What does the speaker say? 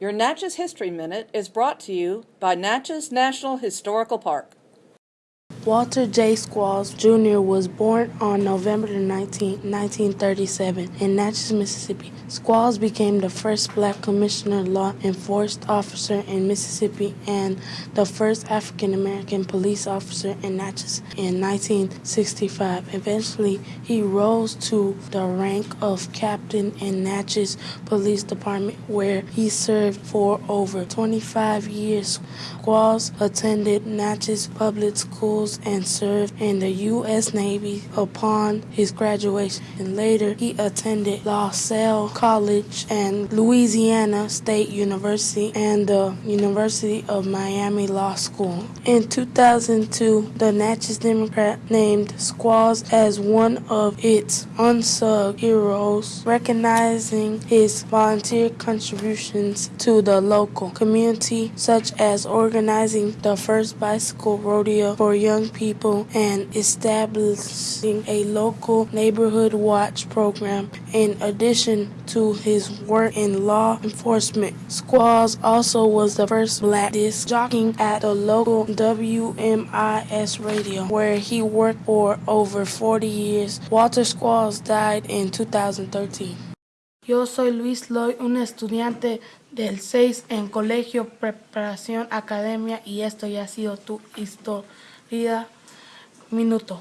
Your Natchez History Minute is brought to you by Natchez National Historical Park. Walter J. Squalls Jr. was born on November 19, 1937, in Natchez, Mississippi. Squalls became the first black commissioner law enforcement officer in Mississippi and the first African American police officer in Natchez in 1965. Eventually, he rose to the rank of captain in Natchez Police Department, where he served for over 25 years. Squalls attended Natchez Public Schools and served in the U.S. Navy upon his graduation. And later, he attended La Salle College and Louisiana State University and the University of Miami Law School. In 2002, the Natchez Democrat named Squalls as one of its unsung heroes, recognizing his volunteer contributions to the local community, such as organizing the first bicycle rodeo for young people and establishing a local neighborhood watch program. In addition to his work in law enforcement, Squalls also was the first black disc jockey at the local WMIS radio, where he worked for over 40 years. Walter Squalls died in 2013. Yo soy Luis Loy, un estudiante del 6 en Colegio Preparación Academia y esto ya ha sido tu historia minuto.